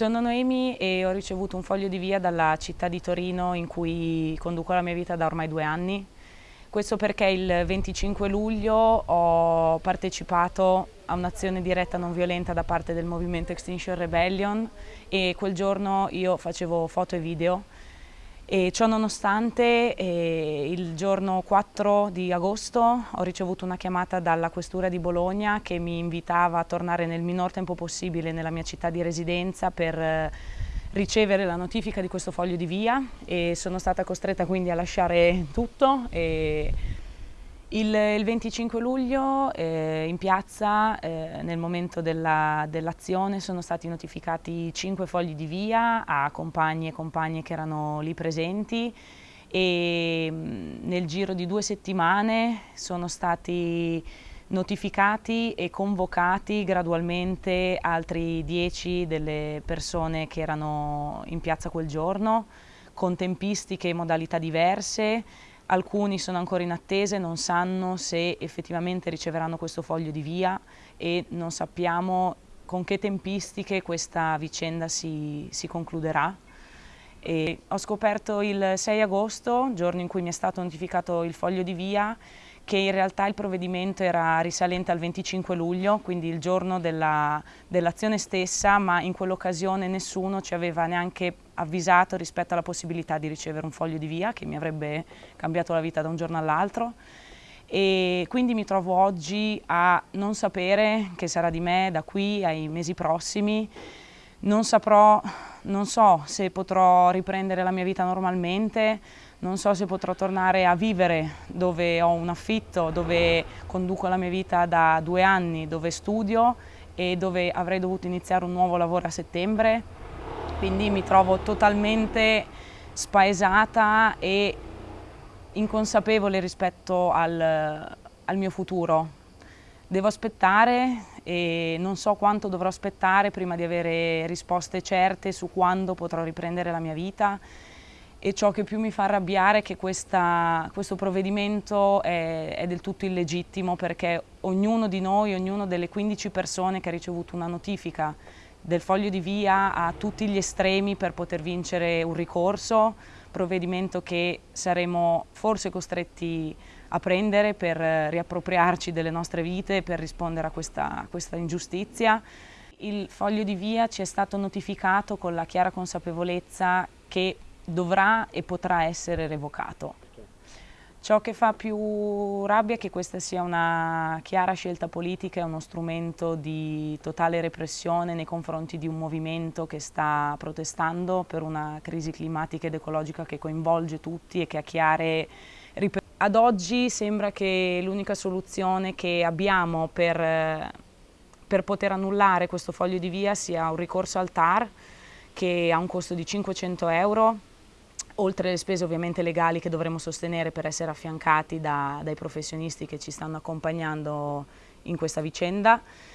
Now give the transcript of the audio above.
Sono Noemi e ho ricevuto un foglio di via dalla città di Torino in cui conduco la mia vita da ormai due anni. Questo perché il 25 luglio ho partecipato a un'azione diretta non violenta da parte del movimento Extinction Rebellion e quel giorno io facevo foto e video e ciò nonostante eh, il giorno 4 di agosto ho ricevuto una chiamata dalla Questura di Bologna che mi invitava a tornare nel minor tempo possibile nella mia città di residenza per eh, ricevere la notifica di questo foglio di via. E sono stata costretta quindi a lasciare tutto e il, il 25 luglio eh, in piazza, eh, nel momento dell'azione, dell sono stati notificati cinque fogli di via a compagni e compagne che erano lì presenti e mm, nel giro di due settimane sono stati notificati e convocati gradualmente altri dieci delle persone che erano in piazza quel giorno con tempistiche e modalità diverse alcuni sono ancora in attesa e non sanno se effettivamente riceveranno questo foglio di via e non sappiamo con che tempistiche questa vicenda si, si concluderà. E ho scoperto il 6 agosto, giorno in cui mi è stato notificato il foglio di via, che in realtà il provvedimento era risalente al 25 luglio, quindi il giorno dell'azione dell stessa, ma in quell'occasione nessuno ci aveva neanche avvisato rispetto alla possibilità di ricevere un foglio di via che mi avrebbe cambiato la vita da un giorno all'altro. E quindi mi trovo oggi a non sapere che sarà di me da qui ai mesi prossimi, non saprò, non so se potrò riprendere la mia vita normalmente, non so se potrò tornare a vivere dove ho un affitto, dove conduco la mia vita da due anni, dove studio e dove avrei dovuto iniziare un nuovo lavoro a settembre, quindi mi trovo totalmente spaesata e inconsapevole rispetto al, al mio futuro. Devo aspettare e non so quanto dovrò aspettare prima di avere risposte certe su quando potrò riprendere la mia vita. E ciò che più mi fa arrabbiare è che questa, questo provvedimento è, è, del tutto illegittimo perché ognuno di noi, ognuno delle 15 persone che ha ricevuto una notifica del foglio di via ha tutti gli estremi per poter vincere un ricorso, provvedimento che saremo forse costretti a prendere per riappropriarci delle nostre vite per rispondere a questa, a questa ingiustizia. Il foglio di via ci è stato notificato con la chiara consapevolezza che dovrà e potrà essere revocato. Ciò che fa più rabbia è che questa sia una chiara scelta politica e uno strumento di totale repressione nei confronti di un movimento che sta protestando per una crisi climatica ed ecologica che coinvolge tutti e che ha chiare ripercussioni. Ad oggi sembra che l'unica soluzione che abbiamo per, per poter annullare questo foglio di via sia un ricorso al TAR che ha un costo di 500 euro oltre alle spese ovviamente legali che dovremo sostenere per essere affiancati da, dai professionisti che ci stanno accompagnando in questa vicenda.